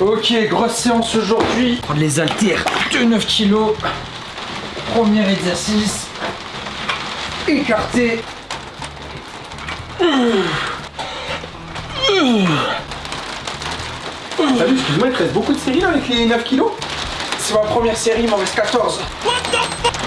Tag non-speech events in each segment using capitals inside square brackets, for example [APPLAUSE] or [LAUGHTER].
Ok, grosse séance aujourd'hui. Prendre les haltères de 9 kg. Premier exercice. Écarté. Salut, excuse-moi, il te reste beaucoup de séries là avec les 9 kilos? C'est ma première série, il m'en reste 14. put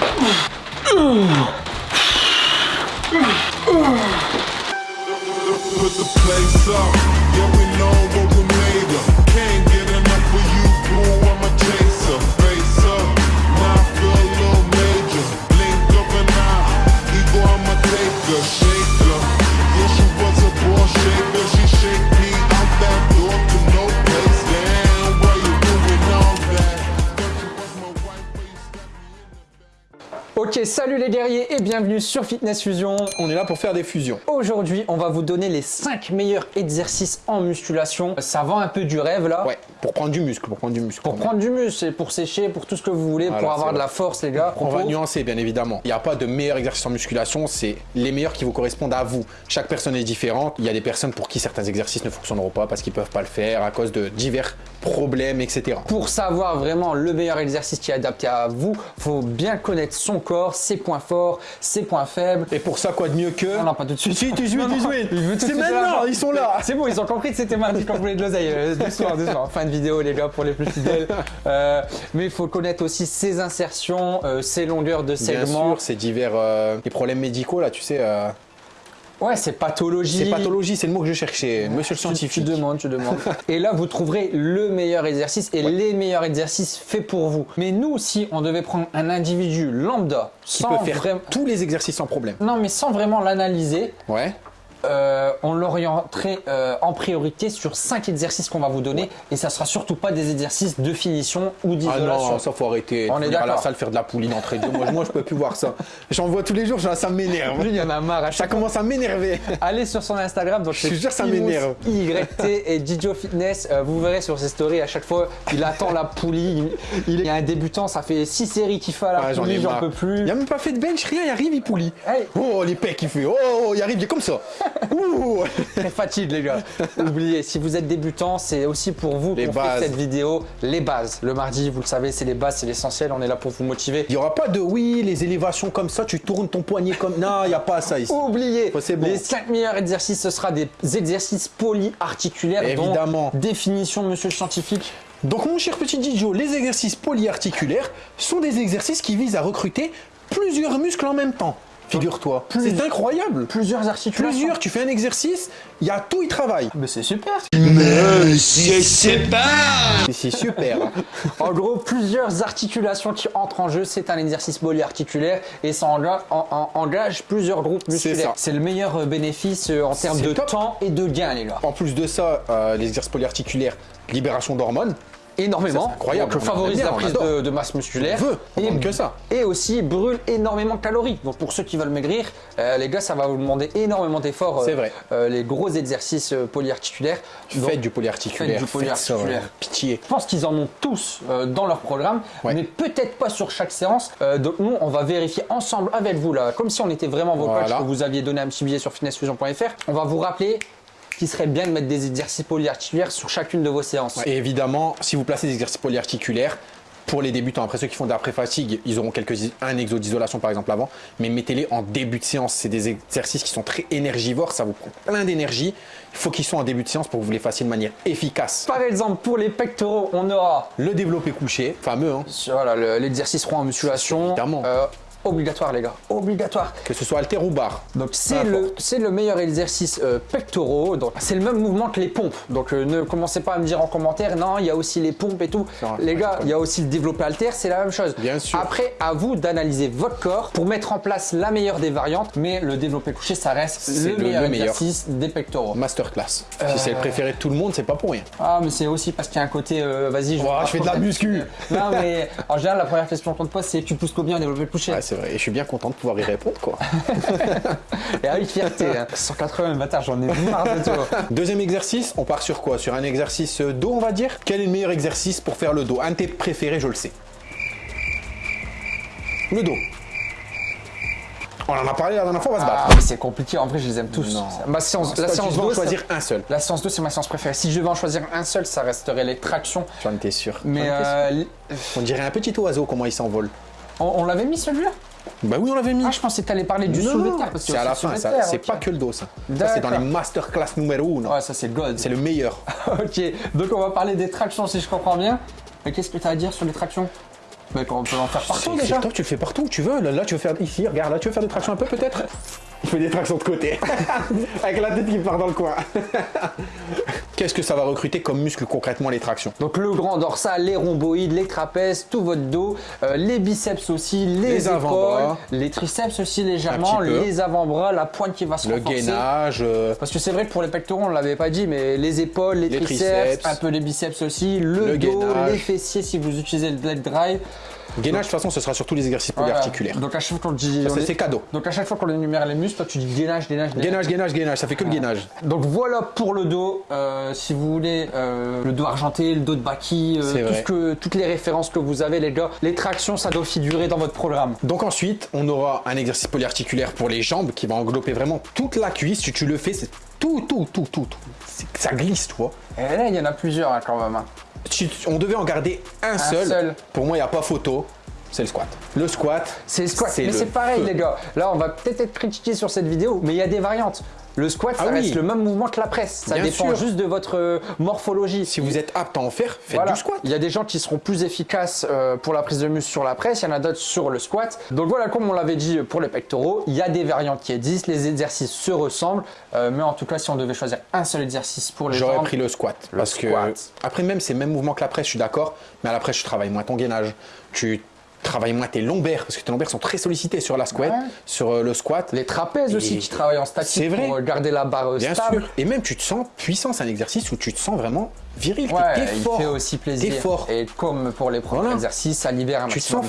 salut les guerriers et bienvenue sur Fitness Fusion. On est là pour faire des fusions. Aujourd'hui, on va vous donner les 5 meilleurs exercices en musculation. Ça vend un peu du rêve là. Ouais, pour prendre du muscle, pour prendre du muscle. Pour prendre du muscle, et pour sécher, pour tout ce que vous voulez, Voilà, pour avoir de la force les gars. On va nuancer bien évidemment. Il n'y a pas de meilleur exercice en musculation, c'est les meilleurs qui vous correspondent à vous. Chaque personne est différente. Il y a des personnes pour qui certains exercices ne fonctionneront pas parce qu'ils peuvent pas le faire à cause de divers problèmes, etc. Pour savoir vraiment le meilleur exercice qui est adapté à vous, faut bien connaître son corps, ses points forts, ses points faibles. Et pour ça, quoi de mieux que Non, non, pas tout de suite. Si, tu joues, Non, tu non, joues. il veut tout de C'est suite de maintenant, ils sont là. C'est bon, ils ont compris que c'était mardi quand vous voulez de l'oseille. Euh, doucement, doucement. Fin de vidéo, les gars, pour les plus fidèles. [LAUGHS] Euh, mais il faut connaître aussi ses insertions, euh, ses longueurs de Bien segments. sûr, c'est divers euh, les problèmes médicaux là, tu sais. euh, Ouais, c'est pathologie. c'est pathologie, c'est le mot que je cherchais, monsieur le Tu- scientifique. Tu demandes, tu demandes. [LAUGHS] et là, vous trouverez le meilleur exercice et les meilleurs exercices faits pour vous. Mais nous, si on devait prendre un individu lambda, Qui sans peut faire vraiment- tous les exercices sans problème. Non, mais sans vraiment l'analyser, Ouais. Euh, on l'orienterait euh, en priorité sur 5 exercices qu'on va vous donner. Et ça sera surtout pas des exercices de finition ou Ah d'isolation. non, ça faut arrêter. On est Venir à la salle faire de la pouline entre deux. Moi, moi, je peux plus voir ça. J'en vois tous les jours, ça m'énerve. Lui, il y en a marre. À Ça commence à m'énerver. Allez sur son Instagram, donc Je te jure, ça m'énerve. YT et Didio Fitness. Euh, vous verrez sur ses stories à chaque fois, il attend la poulie. Il, il est un débutant, ça fait 6 séries qu'il fait à la Ah, poulie, j'en peux plus. Il a même pas fait de bench, rien, il arrive, il poulie. Oh, les pecs, il fait. Oh, il arrive, il est comme ça. Ouh. [LAUGHS] Très fatigue les gars. Oubliez, si vous êtes débutant, c'est aussi pour vous Les qu'on fait cette vidéo. Les bases. Le mardi, vous le savez, c'est les bases, c'est l'essentiel. On est là pour vous motiver. Il n'y aura pas de oui, les élévations comme ça, tu tournes ton poignet comme. Non, il n'y a pas ça ici. Oubliez, bon. les 5 meilleurs exercices, ce sera des exercices polyarticulaires. dont Évidemment. définition, monsieur le scientifique. Donc, mon cher petit Didio, les exercices polyarticulaires sont des exercices qui visent à recruter plusieurs muscles en même temps. Figure-toi. C'est incroyable. Plusieurs articulations. Plusieurs, tu fais un exercice, il y a tout, il travaille. Mais c'est super. C'est super. [LAUGHS] En gros, plusieurs articulations qui entrent en jeu, c'est un exercice polyarticulaire et ça engage, en- en- engage plusieurs groupes musculaires. ça. C'est le meilleur euh, bénéfice euh, en termes C'est de top. temps et de gain, les gars. En plus de ça, euh, les exercices polyarticulaires, libération d'hormones. Énormément. Ça, incroyable. Donc, favorise bien, la prise de, de masse musculaire. On veut, on et, que ça. Et aussi brûle énormément de calories. Donc pour ceux qui veulent maigrir, euh, les gars, ça va vous demander énormément d'efforts. euh, C'est vrai. euh, les gros exercices euh, polyarticulaires. Donc, Faites du polyarticulaire. Faites du polyarticulaire. Pitié. Je pense qu'ils en ont tous euh, dans leur programme, Ouais. mais peut-être pas sur chaque séance. Euh, donc nous, on va vérifier ensemble avec vous là, comme si on était vraiment vos Voilà. coachs, que vous aviez donné un petit billet sur fitnessfusion.fr. On va vous rappeler qu'il serait bien de mettre des exercices polyarticulaires sur chacune de vos séances. Et évidemment, si vous placez des exercices polyarticulaires, pour les débutants, après ceux qui font de l'après-fatigue, ils auront quelques, un exo d'isolation par exemple avant, mais mettez-les en début de séance. C'est des exercices qui sont très énergivores, ça vous prend plein d'énergie. Il faut qu'ils soient en début de séance pour que vous les fassiez de manière efficace. Par exemple, pour les pectoraux, on aura Le développé couché, fameux, hein, voilà, le- l'exercice rond en musculation. Évidemment. Euh, obligatoire les gars, obligatoire. que ce soit halter ou barre. Donc c'est le, le meilleur exercice euh, pectoraux. Donc c'est le même mouvement que les pompes. Donc euh, ne commencez pas à me dire en commentaire, non, il y a aussi les pompes et tout. Les gars, il y a aussi le développé halter, c'est la même chose. Bien sûr. Après, à vous d'analyser votre corps pour mettre en place la meilleure des variantes. Mais le développé couché, ça reste le, le- meilleur le meilleur. exercice des pectoraux. Masterclass. Si Euh. c'est le préféré de tout le monde, c'est pas pour rien. Ah, mais c'est aussi parce qu'il y a un côté, euh, vas-y, je, Oh, je fais de la muscu. [LAUGHS] Non, mais en général, la première question qu'on te pose, c'est tu pousses combien en développé couché? Ouais, c'est vrai. Et je suis bien content de pouvoir y répondre, quoi. [LAUGHS] Et avec fierté, hein. 180 bâtard, j'en ai marre de toi. Deuxième exercice, on part sur quoi? Sur un exercice dos, on va dire? Quel est le meilleur exercice pour faire le dos? Un de tes préférés, je le sais. Le dos. On en a parlé la dernière fois, on va se battre. Ah, mais c'est compliqué, en vrai, je les aime tous. Non. Ma séance, la séance tu dois en 2, choisir un seul. La séance 2, c'est ma séance préférée. Si je devais en choisir un seul, ça resterait les tractions. J'en étais sûr. Mais euh, On dirait un petit oiseau, comment il s'envole. On, on l'avait mis celui-là? Bah oui, on l'avait mis. Ah, je pensais que t'allais parler du Non, de terre. c'est à la fin, le ça. C'est pas que le dos, ça. Ça, c'est dans les masterclass numéro 1. Ouais, ça c'est gold. C'est le meilleur. [LAUGHS] ok, donc on va parler des tractions si je comprends bien. Mais qu'est-ce que tu as à dire sur les tractions? Mec, on peut en faire partout déjà. top, tu le fais partout où tu veux. Là, là, tu veux faire ici, regarde, là, tu veux faire des tractions un peu peut-être? Fais des tractions de côté. [LAUGHS] Avec la tête qui part dans le coin. [LAUGHS] Qu'est-ce que ça va recruter comme muscle concrètement les tractions? Donc le grand dorsal, les rhomboïdes, les trapèzes, tout votre dos, euh, les biceps aussi, les, Les épaules, avant-bras. les triceps aussi légèrement, les avant-bras, la pointe qui va se Le renforcer. gainage. euh, Parce que c'est vrai que pour les pectoraux, on l'avait pas dit, mais les épaules, les, Les triceps, triceps. un peu les biceps aussi, le, Le dos, gainage. les fessiers si vous utilisez le leg drive. Gainage, de toute façon, ce sera surtout les exercices polyarticulaires. Donc à chaque fois qu'on dit, c'est est- c'est cadeau. donc à chaque fois qu'on énumère les muscles, toi tu dis gainage, gainage, gainage. Gainage, gainage, gainage, ça fait que le gainage. Donc voilà pour le dos. Euh, si vous voulez euh, le dos argenté, le dos de Baki, euh, tout ce que, toutes les références que vous avez, les gars, les tractions, ça doit figurer dans votre programme. Donc ensuite, on aura un exercice polyarticulaire pour les jambes qui va englober vraiment toute la cuisse. Si tu le fais, c'est tout, tout, tout, tout, tout. Ça glisse, tu vois. Et là, il y en a plusieurs hein, quand même. hein. Si on devait en garder un, seul, seul. pour moi, il n'y a pas photo. C'est le squat. Le squat, C'est le squat. Mais c'est pareil, feu. les gars. Là, on va peut-être être critiqué sur cette vidéo, mais il y a des variantes. Le squat, ça Ah oui. reste le même mouvement que la presse. Ça Bien dépend sûr. juste de votre euh, morphologie. Si vous êtes apte à en faire, faites Voilà. du squat. Il y a des gens qui seront plus efficaces euh, pour la prise de muscle sur la presse, il y en a d'autres sur le squat. Donc voilà, comme on l'avait dit pour les pectoraux, il y a des variantes qui existent, les exercices se ressemblent, euh, mais en tout cas, si on devait choisir un seul exercice pour les J'aurais pris le squat. Le parce que après, même c'est le même mouvement que la presse, je suis d'accord. Mais à la presse, tu travailles moins ton gainage. Tu travailles moins tes lombaires parce que tes lombaires sont très sollicités sur la squat, Ouais. sur euh, le squat. les trapèzes aussi Et- qui travaillent en statique vrai. pour euh, garder la barre euh, Bien stable. sûr. Et même tu te sens puissant, c'est un exercice où tu te sens vraiment viril. Ouais, t'es il fort. fait aussi plaisir. Fort. Et comme pour les premiers Voilà. exercices, ça libère un Tu maximum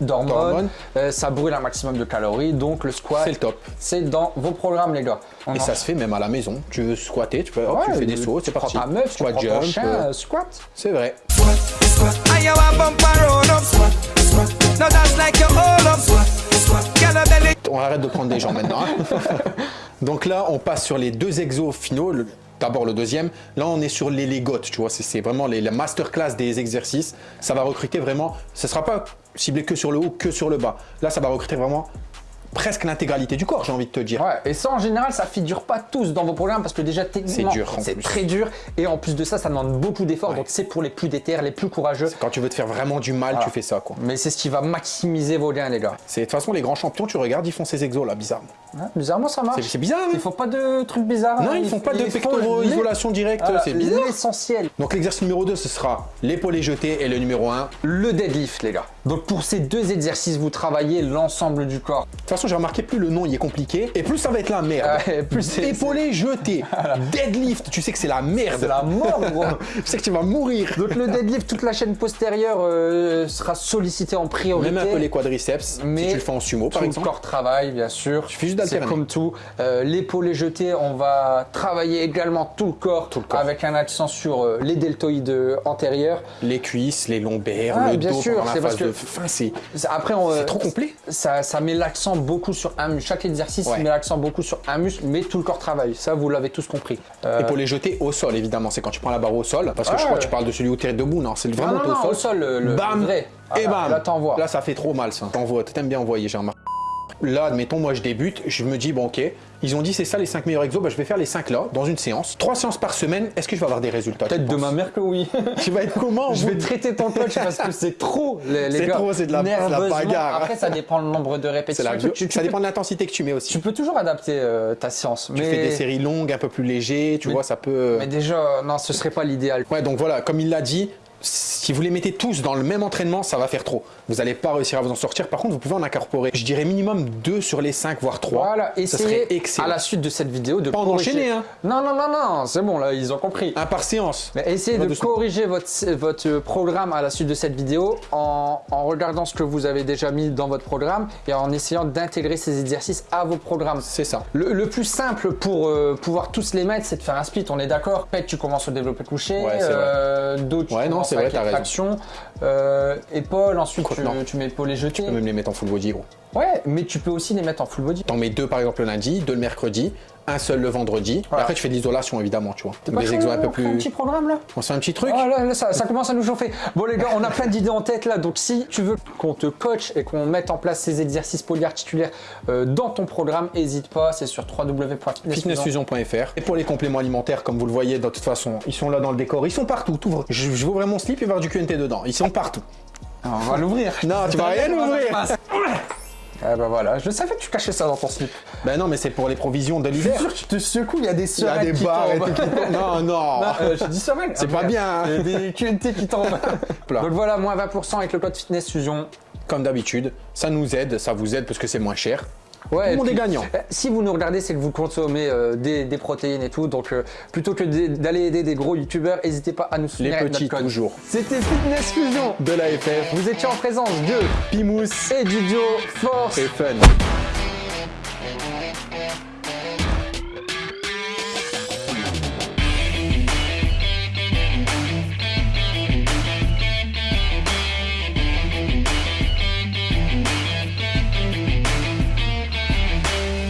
d'hormones, euh, ça brûle un maximum de calories, donc le squat, C'est le top. c'est dans vos programmes, les gars. On Et en- ça se fait même à la maison. Tu veux squatter, tu, peux, hop, tu Ouais, fais des sauts, c'est parti. ta meuf, tu prends ton jump, chien, euh, euh, squat. c'est vrai. On arrête de prendre des gens maintenant. hein. [LAUGHS] Donc là, on passe sur les deux exos finaux. D'abord le deuxième. Là, on est sur les légotes, tu vois. C'est- vraiment les, la masterclass des exercices. Ça va recruter vraiment. Ce sera pas ciblé que sur le haut, que sur le bas. Là, ça va recruter vraiment presque l'intégralité du corps, j'ai envie de te dire. Ouais, et ça en général, ça figure pas tous dans vos programmes parce que déjà techniquement, C'est très dur et en plus de ça, ça demande beaucoup d'efforts. Donc c'est pour les plus déter, les plus courageux. Quand tu veux te faire vraiment du mal, Voilà. tu fais ça, quoi. Mais c'est ce qui va maximiser vos gains, les gars. C'est de toute façon les grands champions, tu regardes, ils font ces exos là, bizarrement. Bizarrement, ça marche. C'est- bizarre. hein Ils font pas de trucs bizarres. non, hein. ils font pas de ils pectoraux, isolation directe, Voilà, c'est bizarre. L'essentiel, Donc l'exercice numéro 2, ce sera l'épaulé jeté et le numéro 1. le deadlift, les gars. Donc pour ces deux exercices, vous travaillez l'ensemble du corps. De toute façon, j'ai remarqué, plus le nom il est compliqué, et plus ça va être la merde. Ouais, plus Épaulé jeté, [LAUGHS] deadlift, tu sais que c'est la merde. C'est la mort, gros. [LAUGHS] Tu sais que tu vas mourir. Donc le deadlift, toute la chaîne postérieure euh, sera sollicitée en priorité. Même un peu les quadriceps, Mais si tu le fais en sumo Tout par le exemple. corps travaille, bien sûr. suffit juste C'est d'alterner. comme tout. Euh, L'épaulé jeté, on va travailler également tout le corps, le corps. avec un accent sur euh, les deltoïdes euh, antérieurs. Les cuisses, les lombaires, Ouais, le bien dos sûr, la c'est parce que- fin, c'est Après, on, c'est trop complet. Ça, ça met l'accent beaucoup sur un muscle. Chaque exercice Ouais. met l'accent beaucoup sur un muscle, mais tout le corps travaille. Ça, vous l'avez tous compris. Euh, Épaulé jeté au sol, évidemment, c'est quand tu prends la barre au sol, parce que je crois que tu parles de celui où tu es debout, non, c'est vraiment non, non, au non, sol. au sol, le- le bam, vrai. et Ah, bam. là, t'envoies. Là, ça fait trop mal, ça. T'envoies, t'aimes bien envoyer, j'ai remarqué. Là, admettons, moi je débute, je me dis, bon, ok, ils ont dit c'est ça les 5 meilleurs exos, bah, je vais faire les 5 là, dans une séance. 3 séances par semaine, est-ce que je vais avoir des résultats Peut-être de ma mère que oui. Tu vas être comment [LAUGHS] Je vais traiter ton coach parce que c'est trop, les, les C'est trop, c'est de la- la bagarre. Après, ça dépend le nombre de répétitions. la Tu- tu, tu Ça peux, dépend de l'intensité que tu mets aussi. tu peux toujours adapter euh, ta séance. Tu mais, fais des séries longues, un peu plus légers, tu Mais- vois, ça peut. mais déjà, non, ce serait pas l'idéal. Ouais, donc voilà, comme il l'a dit, si vous les mettez tous dans le même entraînement, ça va faire trop. Vous n'allez pas réussir à vous en sortir. Par contre, vous pouvez en incorporer, je dirais minimum 2 sur les 5, voire 3. Voilà, essayez à la suite de cette vidéo de Pas en enchaîner, hein. Non, non, non, non, c'est bon, là, ils ont compris. Un par séance. Mais essayez de corriger votre, votre programme à la suite de cette vidéo en, en regardant ce que vous avez déjà mis dans votre programme et en essayant d'intégrer ces exercices à vos programmes. C'est ça. Le, le plus simple pour euh, pouvoir tous les mettre, c'est de faire un split, on est d'accord Pec, tu commences au développé couché, Ouais, euh, tu Ouais, non, commences c'est vrai, t'as traction, euh, épaules, ensuite tu, tu mets épaules et jetés. Tu peux même les mettre en full body, gros. Ouais, mais tu peux aussi les mettre en full body. T'en mets deux par exemple le lundi, deux le mercredi, un seul le vendredi. Et après, tu fais de l'isolation évidemment, tu vois. Des exos un peu on fait un plus. petit programme là On se fait un petit truc Oh là, là, ça, ça commence à nous chauffer. Bon les gars, on a plein d'idées en tête là, donc si tu veux qu'on te coach et qu'on mette en place ces exercices polyarticulaires euh, dans ton programme, n'hésite pas, c'est sur www.fitnessfusion. fitnessfusion.fr. Et pour les compléments alimentaires, comme vous le voyez, de toute façon, ils sont là dans le décor, ils sont partout. t'ouvres. Je, je vais ouvrir mon slip et voir du QNT dedans. Ils sont partout. Ah, On va l'ouvrir. Non, tu vas rien [LAUGHS] ouvrir. Ah bah voilà, je savais que tu cachais ça dans ton slip. Ben non, mais c'est pour les provisions de Je suis l'hiver. sûr que tu te secoues, il y a des Il y a des barres et tombent. tout qui tombent. Non, non. Non, euh, je dis. C'est pas bien. Il y a des QNT qui tombent. [LAUGHS] Donc voilà, moins 20% avec le code Fitness Fusion. Comme d'habitude, ça nous aide, ça vous aide parce que c'est moins cher. Ouais, Tout le monde puis, est gagnant. euh, Si vous nous regardez, c'est que vous consommez euh, des, des protéines et tout. Donc euh, plutôt que d'aller aider des gros youtubeurs, n'hésitez pas à nous Les soutenir. avec petits toujours. C'était Fitness Fusion. De la FF, Vous étiez en présence de Pimous et du duo Force. et Fun.